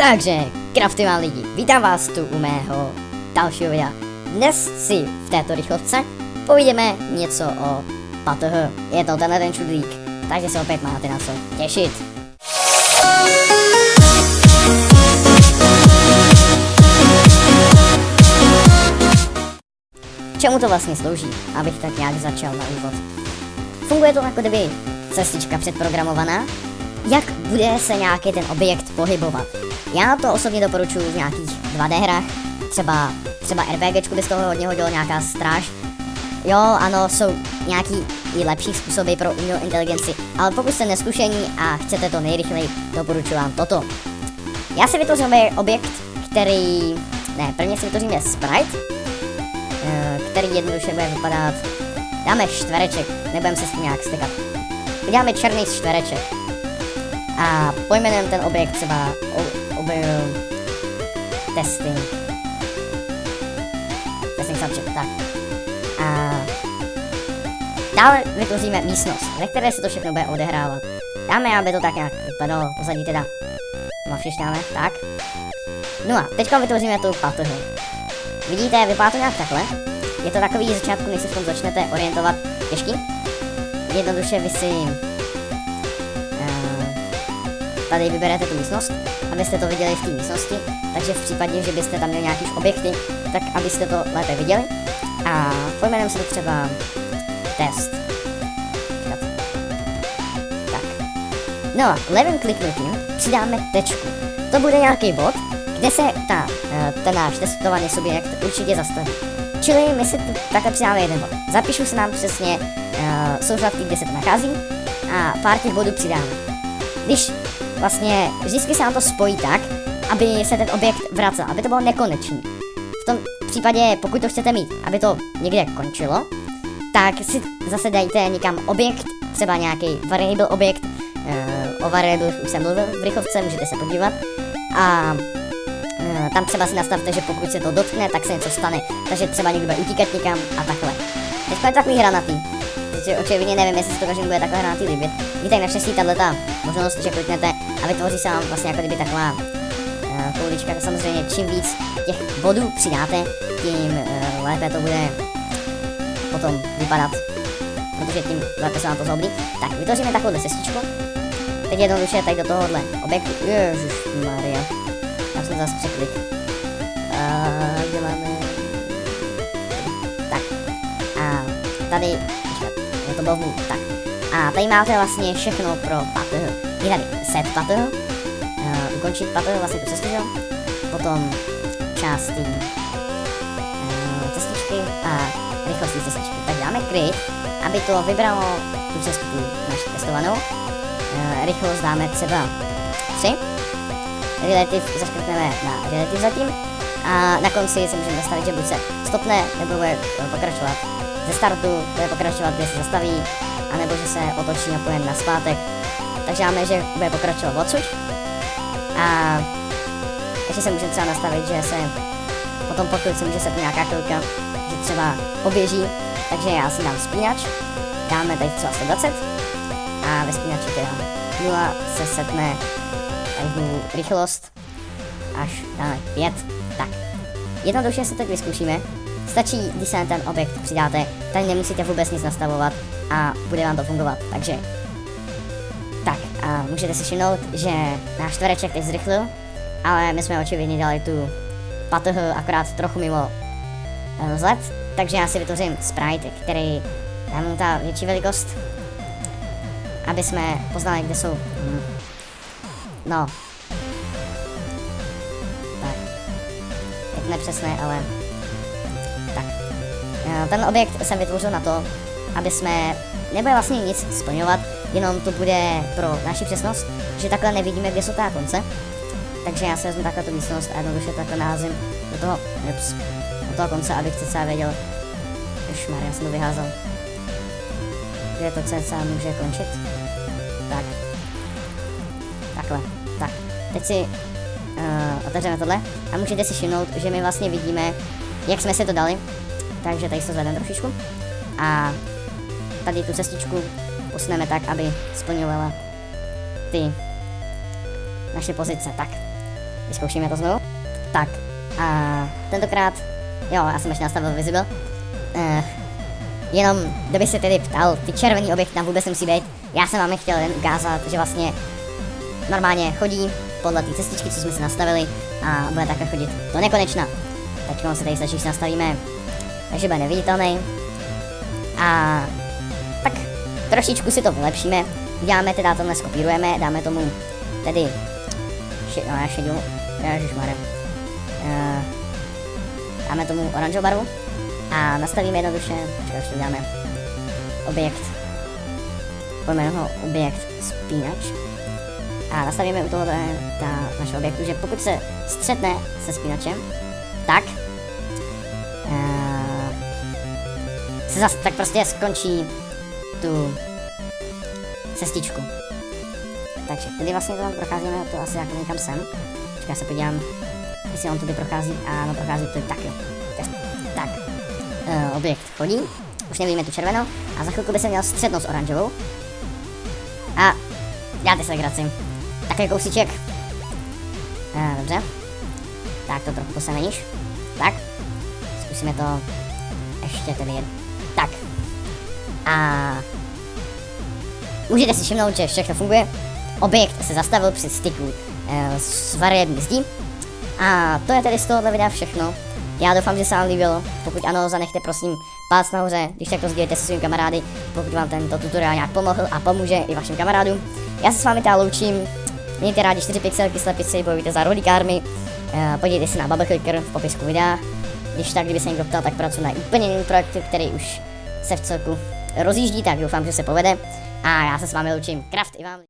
Takže, kraftivá lidi, vítám vás tu u mého dalšího videa. Dnes si v této rychlovce povídeme něco o PATH. Je to tenhle ten čudlík, takže se opět máte na co těšit. Čemu to vlastně slouží, abych tak nějak začal na úvod? Funguje to jako kdyby cestička předprogramovaná, jak bude se nějaký ten objekt pohybovat. Já to osobně doporučuji v nějakých 2D hrách, třeba, třeba RPGčku by z toho hodně hodilo nějaká stráž. Jo, ano, jsou nějaký i lepší způsoby pro umělou inteligenci, ale pokud jste neskušení a chcete to nejrychleji, doporučuji vám toto. Já si vytvořím objekt, který... Ne, prvně si vytvoříme sprite, eh, který jednoduše bude vypadat... Dáme čtvereček, nebudeme se s tím nějak stykat. Uděláme černý čtvereček a pojmenujeme ten objekt třeba objekt testing. Testing subject, tak. A dále vytvoříme místnost, ve které se to všechno bude odehrávat. Dáme, aby to tak nějak vypadalo, pozadí teda mafřišťáme, tak. No a teďka vytvoříme tu patohu. Vidíte, vypadá to nějak takhle. Je to takový začátku, než se v tom začnete orientovat těžký. Jednoduše vy si tady vyberete tu místnost, abyste to viděli v té místnosti, takže v případě, že byste tam měli nějaký objekty, tak abyste to lépe viděli. A pojmenujeme si to třeba test. Tak. No a levým kliknutím přidáme tečku. To bude nějaký bod, kde se ta, eh, ten náš testovaný subjekt určitě zastaví. Čili my si takhle přidáme jeden bod. Zapíšu se nám přesně uh, souřadky, kde se to nachází a pár těch bodů přidáme. Když vlastně vždycky se nám to spojí tak, aby se ten objekt vracel, aby to bylo nekonečný. V tom případě, pokud to chcete mít, aby to někde končilo, tak si zase dejte někam objekt, třeba nějaký variable objekt, uh, o variable už jsem mluvil v rychovce, můžete se podívat. A uh, tam třeba si nastavte, že pokud se to dotkne, tak se něco stane. Takže třeba někdo bude utíkat někam a takhle. Teď je takový hranatý protože očividně nevím, jestli si to každému bude takhle hranatý líbit. Víte, naštěstí tahle ta možnost, že kliknete a vytvoří se vám vlastně jako kdyby taková uh, koulička. Samozřejmě čím víc těch bodů přidáte, tím uh, lépe to bude potom vypadat, protože tím lépe se vám to zhoblí. Tak, vytvoříme takovou cestičku. Teď jednoduše tady do tohohle objektu. Ježiš Maria. Tam jsem zase překlik. Uh, kde máme... Tak. A tady bohu, tak. A tady máte vlastně všechno pro pattern. Je tady set pattern, uh, ukončit pattern, vlastně tu cestu, jo? Potom části uh, cestičky a rychlostní cestičky. Tak dáme kryt, aby to vybralo tu cestu naši testovanou. Uh, rychlost dáme třeba 3. Relativ zaškrtneme na relativ zatím. A na konci si můžeme nastavit, že buď se stopne, nebo bude pokračovat ze startu bude pokračovat, kde se zastaví, anebo že se otočí a pojem na zpátek. Takže máme, že bude pokračovat odsud. A ještě se může třeba nastavit, že se potom pokud se může set nějaká chvilka, že třeba poběží, takže já si dám spínač, dáme tady třeba 120 a ve spínači teda 0 se setne tady rychlost až dáme 5. Tak, jednoduše se teď vyzkoušíme. Stačí, když se na ten objekt přidáte, tady nemusíte vůbec nic nastavovat a bude vám to fungovat. Takže tak a můžete si všimnout, že náš čtvereček teď zrychlil, ale my jsme očividně dali tu patoh akorát trochu mimo eh, vzhled, takže já si vytvořím sprite, který mu ta větší velikost, aby jsme poznali, kde jsou. Hmm. No. Tak. Je to nepřesné, ale ten objekt jsem vytvořil na to, aby jsme nebude vlastně nic splňovat, jenom to bude pro naši přesnost, že takhle nevidíme, kde jsou ta konce. Takže já si vezmu takhle tu místnost a jednoduše takhle naházím do toho, ups, do toho konce, abych cca věděl, Ježmar, já jsem to vyházel, kde to cca může končit. Tak. Takhle. Tak. Teď si uh, otevřeme tohle a můžete si všimnout, že my vlastně vidíme, jak jsme si to dali, takže tady se zvedeme trošičku. A tady tu cestičku posuneme tak, aby splňovala ty naše pozice. Tak. vyzkoušíme to znovu. Tak, a tentokrát, jo, já jsem ještě nastavil visible. Uh, jenom, kdyby se tedy ptal, ty červený objekty tam vůbec nemusí být. Já jsem vám je chtěl jen ukázat, že vlastně normálně chodí podle té cestičky, co jsme si nastavili a bude takhle chodit do nekonečna. Teď se tady stačí, nastavíme, takže bude neviditelný. A tak trošičku si to vylepšíme. Uděláme teda tohle skopírujeme, dáme tomu tedy še, no, já šedou, ježišmarja. Uh, dáme tomu oranžovou barvu a nastavíme jednoduše, čekaj, ještě dáme objekt, pojmenujeme ho objekt spínač a nastavíme u toho ta naše objektu, že pokud se střetne se spínačem, tak se zase tak prostě skončí tu cestičku. Takže tady vlastně to tam procházíme, to asi jako někam sem. Čekaj, se podívám, jestli on tudy prochází. Ano, prochází to tak jo. Tak, uh, objekt chodí, už nevidíme tu červenou a za chvilku by se měl střetnout s oranžovou. A děláte se legraci. Takový kousíček. Uh, dobře. Tak to trochu posemeníš. Tak. Zkusíme to ještě tedy. A můžete si všimnout, že všechno funguje. Objekt se zastavil při styku e, s variební zdí. A to je tedy z tohohle videa všechno. Já doufám, že se vám líbilo. Pokud ano, zanechte prosím palec nahoře, když tak to sdílejte se svými kamarády, pokud vám tento tutoriál nějak pomohl a pomůže i vašim kamarádům. Já se s vámi teda loučím. Mějte rádi 4 pixelky, slepici, bojujte za rolikármy. E, podívejte se na Bubble Clicker v popisku videa. Když tak, kdyby se někdo ptal, tak pracuji na úplně jiný projekt, který už se v celku rozjíždí, tak doufám, že se povede. A já se s vámi loučím. Kraft i vám.